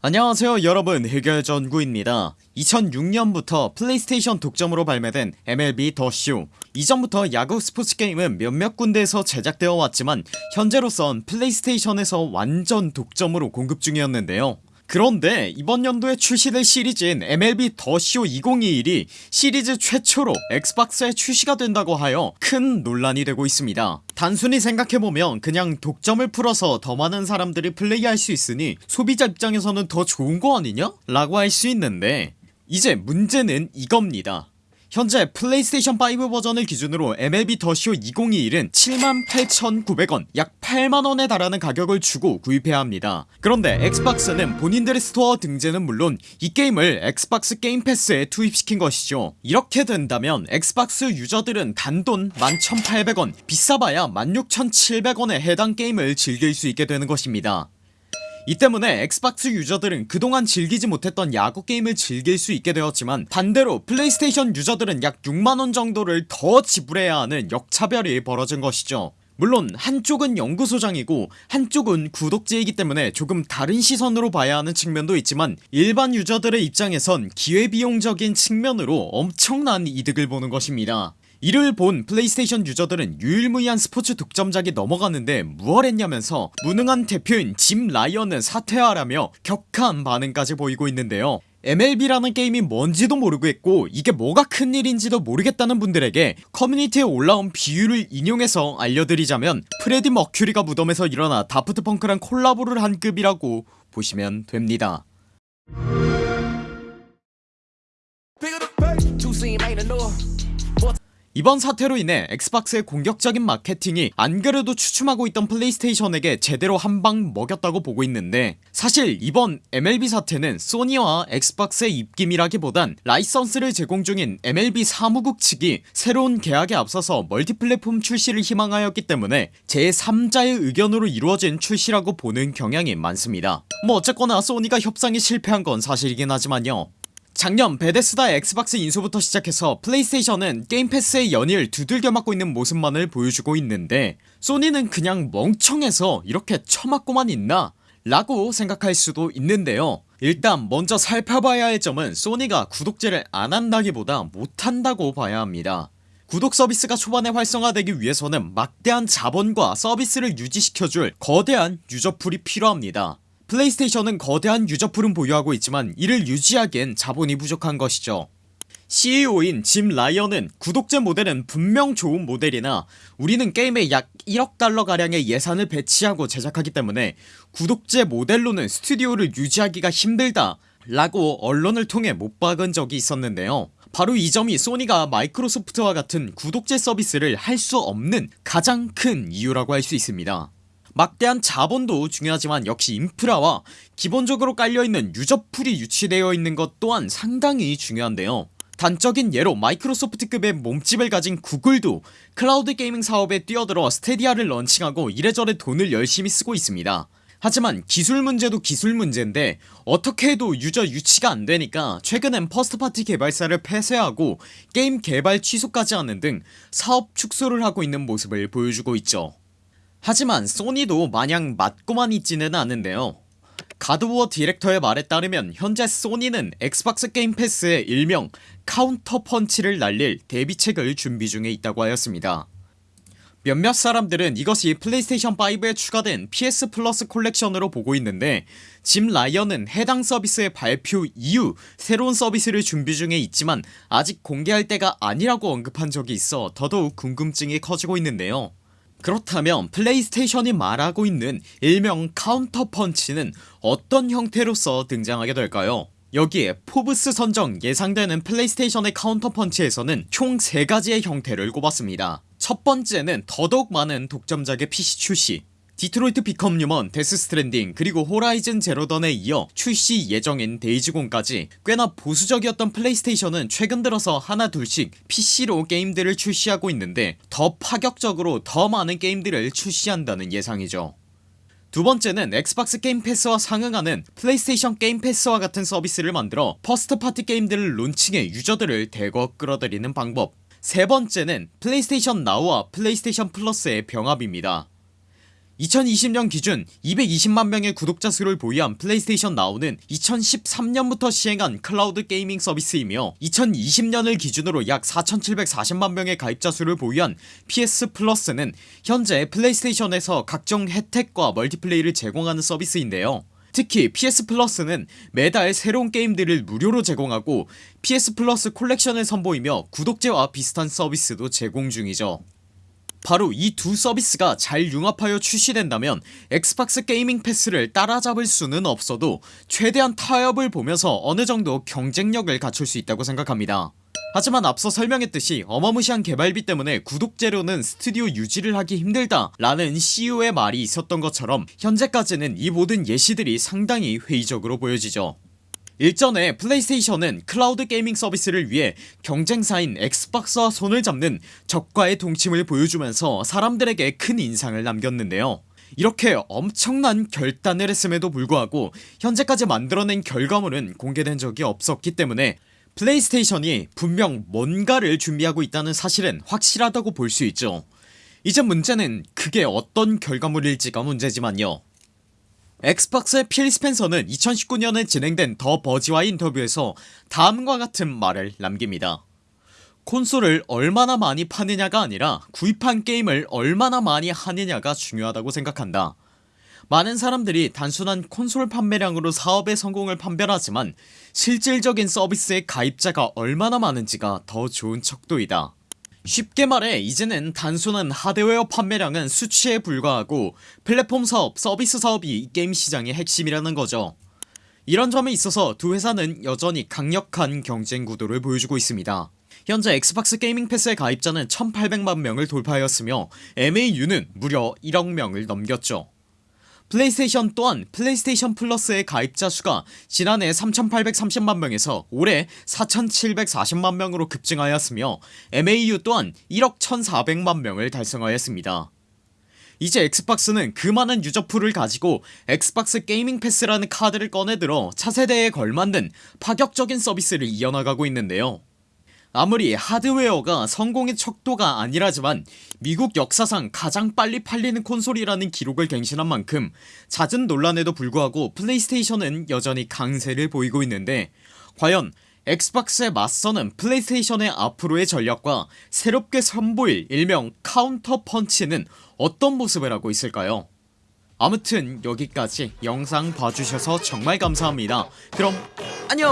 안녕하세요 여러분. 해결전구입니다. 2006년부터 플레이스테이션 독점으로 발매된 MLB The Show. 이전부터 야구 스포츠 게임은 몇몇 군데에서 제작되어 왔지만 현재로선 플레이스테이션에서 완전 독점으로 공급 중이었는데요 그런데 이번 연도에 출시될 시리즈인 MLB The Show 2021이 시리즈 최초로 엑스박스에 출시가 된다고 하여 큰 논란이 되고 있습니다 단순히 생각해보면 그냥 독점을 풀어서 더 많은 사람들이 플레이할 수 있으니 소비자 입장에서는 더 좋은 거 아니냐? 라고 할 수 있는데 이제 문제는 이겁니다 현재 플레이스테이션 5 버전을 기준으로 MLB The Show 2021은 78,900원 약 8만원에 달하는 가격을 주고 구입해야 합니다. 그런데 엑스박스는 본인들의 스토어 등재는 물론 이 게임을 엑스박스 게임 패스에 투입시킨 것이죠. 이렇게 된다면 엑스박스 유저들은 단돈 11,800원 비싸봐야 16,700원에 해당 게임을 즐길 수 있게 되는 것입니다 이 때문에 엑스박스 유저들은 그동안 즐기지 못했던 야구 게임을 즐길 수 있게 되었지만 반대로 플레이스테이션 유저들은 약 6만원 정도를 더 지불해야 하는 역차별이 벌어진 것이죠. 물론 한쪽은 영구 소장이고 한쪽은 구독제이기 때문에 조금 다른 시선으로 봐야 하는 측면도 있지만 일반 유저들의 입장에선 기회비용적인 측면으로 엄청난 이득을 보는 것입니다 이를 본 플레이스테이션 유저들은 유일무이한 스포츠 독점작이 넘어가는데 무얼 했냐면서 무능한 대표인 짐 라이언은 사퇴하라며 격한 반응까지 보이고 있는데요. MLB라는 게임이 뭔지도 모르겠고 이게 뭐가 큰일인지도 모르겠다는 분들에게 커뮤니티에 올라온 비유를 인용해서 알려드리자면 프레디 머큐리가 무덤에서 일어나 다프트 펑크랑 콜라보를 한 급이라고 보시면 됩니다 이번 사태로 인해 엑스박스의 공격적인 마케팅이 안그래도 주춤하고 있던 플레이스테이션에게 제대로 한 방 먹였다고 보고 있는데 사실 이번 MLB 사태는 소니와 엑스박스의 입김이라기보단 라이선스를 제공 중인 MLB 사무국 측이 새로운 계약에 앞서서 multi-platform 출시를 희망하였기 때문에 제3자의 의견으로 이루어진 출시라고 보는 경향이 많습니다. 뭐 어쨌거나 소니가 협상이 실패한 건 사실이긴 하지만요 작년 베데스다 엑스박스 인수부터 시작해서 플레이스테이션은 게임 패스에 연일 두들겨 맞고 있는 모습만을 보여주고 있는데 소니는 그냥 멍청해서 이렇게 처맞고만 있나? 라고 생각할 수도 있는데요. 일단 먼저 살펴봐야 할 점은 소니가 구독제를 안 한다기보다 못한다고 봐야 합니다. 구독 서비스가 초반에 활성화되기 위해서는 막대한 자본과 서비스를 유지시켜줄 거대한 유저 pool이 필요합니다 플레이스테이션은 거대한 유저풀은 보유하고 있지만 이를 유지하기엔 자본이 부족한 것이죠. CEO인 짐 라이언은 구독제 모델은 분명 좋은 모델이나 우리는 게임에 약 1억 달러가량의 예산을 배치하고 제작하기 때문에 구독제 모델로는 스튜디오를 유지하기가 힘들다 라고 언론을 통해 못 박은 적이 있었는데요. 바로 이 점이 소니가 마이크로소프트와 같은 구독제 서비스를 할 수 없는 가장 큰 이유라고 할 수 있습니다 막대한 자본도 중요하지만 역시 인프라와 기본적으로 깔려있는 유저 pool이 유치되어 있는 것 또한 상당히 중요한데요. 단적인 예로 마이크로소프트급의 몸집을 가진 구글도 cloud gaming 사업에 뛰어들어 스타디아를 런칭하고 이래저래 돈을 열심히 쓰고 있습니다. 하지만 기술 문제도 기술 문제인데 어떻게 해도 유저 유치가 안되니까 최근엔 first party 개발사를 폐쇄하고 게임 개발 취소까지 하는 등 사업 축소를 하고 있는 모습을 보여주고 있죠 하지만 소니도 마냥 맞고만 있지는 않은데요. God of War 디렉터의 말에 따르면 현재 소니는 엑스박스 게임 패스에 일명 카운터 펀치를 날릴 대비책을 준비 중에 있다고 하였습니다. 몇몇 사람들은 이것이 플레이스테이션5에 추가된 PS 플러스 콜렉션으로 보고 있는데 짐 라이언은 해당 서비스의 발표 이후 새로운 서비스를 준비 중에 있지만 아직 공개할 때가 아니라고 언급한 적이 있어 더더욱 궁금증이 커지고 있는데요 그렇다면 PlayStation이 말하고 있는 일명 카운터 펀치는 어떤 형태로서 등장하게 될까요? 여기에 Forbes 선정 예상되는 PlayStation의 카운터 펀치에서는 총 3가지의 형태를 꼽았습니다. 첫 번째는 더더욱 많은 독점작의 PC 출시 Detroit Become Human Death Stranding 그리고 Horizon Zero Dawn에 이어 출시 예정인 Days Gone까지 꽤나 보수적이었던 PlayStation은 최근 들어서 하나 둘씩 PC로 게임들을 출시하고 있는데 더 파격적으로 더 많은 게임들을 출시한다는 예상이죠. 두 번째는 Xbox Game Pass와 상응하는 PlayStation Game Pass와 같은 서비스를 만들어 first party 게임들을 론칭해 유저들을 대거 끌어들이는 방법. 세 번째는 PlayStation Now와 PlayStation Plus의 병합입니다 2020년 기준 220만명의 구독자 수를 보유한 PlayStation Now는 2013년부터 시행한 cloud gaming 서비스이며 2020년을 기준으로 약 4740만명의 가입자 수를 보유한 PS Plus는 현재 PlayStation에서 각종 혜택과 멀티플레이를 제공하는 서비스인데요. 특히 PS Plus는 매달 새로운 게임들을 무료로 제공하고 PS 플러스 콜렉션을 선보이며 구독제와 비슷한 서비스도 제공 중이죠 바로 이 두 서비스가 잘 융합하여 출시된다면 Xbox Gaming Pass를 따라잡을 수는 없어도 최대한 타협을 보면서 어느정도 경쟁력을 갖출 수 있다고 생각합니다. 하지만 앞서 설명했듯이 어마무시한 개발비 때문에 구독제로는 스튜디오 유지를 하기 힘들다 라는 CEO의 말이 있었던 것처럼 현재까지는 이 모든 예시들이 상당히 회의적으로 보여지죠 일전에 PlayStation은 cloud gaming 서비스를 위해 경쟁사인 Xbox와 손을 잡는 적과의 동침을 보여주면서 사람들에게 큰 인상을 남겼는데요. 이렇게 엄청난 결단을 했음에도 불구하고 현재까지 만들어낸 결과물은 공개된 적이 없었기 때문에 PlayStation이 분명 뭔가를 준비하고 있다는 사실은 확실하다고 볼 수 있죠. 이제 문제는 그게 어떤 결과물일지가 문제지만요 Xbox의 필 스펜서는 2019년에 진행된 더 버지와의 인터뷰에서 다음과 같은 말을 남깁니다. 콘솔을 얼마나 많이 파느냐가 아니라 구입한 게임을 얼마나 많이 하느냐가 중요하다고 생각한다. 많은 사람들이 단순한 콘솔 판매량으로 사업의 성공을 판별하지만 실질적인 서비스의 가입자가 얼마나 많은지가 더 좋은 척도이다 쉽게 말해 이제는 단순한 하드웨어 판매량은 수치에 불과하고 플랫폼 사업 서비스 사업이 이 게임 시장의 핵심이라는 거죠. 이런 점에 있어서 두 회사는 여전히 강력한 경쟁 구도를 보여주고 있습니다. 현재 Xbox Gaming Pass의 가입자는 1800만명을 돌파하였으며 MAU는 무려 1억명을 넘겼죠 플레이스테이션 또한 PlayStation Plus의 가입자 수가 지난해 3830만명에서 올해 4740만명으로 급증하였으며 MAU 또한 1억 1400만명을 달성하였습니다. 이제 Xbox는 그 많은 유저풀을 가지고 Xbox Gaming Pass라는 카드를 꺼내들어 차세대에 걸맞는 파격적인 서비스를 이어나가고 있는데요 아무리 하드웨어가 성공의 척도가 아니라지만 미국 역사상 가장 빨리 팔리는 콘솔이라는 기록을 갱신한 만큼 잦은 논란에도 불구하고 PlayStation은 여전히 강세를 보이고 있는데 과연 Xbox에 맞서는 PlayStation의 앞으로의 전략과 새롭게 선보일 일명 카운터 펀치는 어떤 모습을 하고 있을까요? 아무튼 여기까지 영상 봐주셔서 정말 감사합니다. 그럼 안녕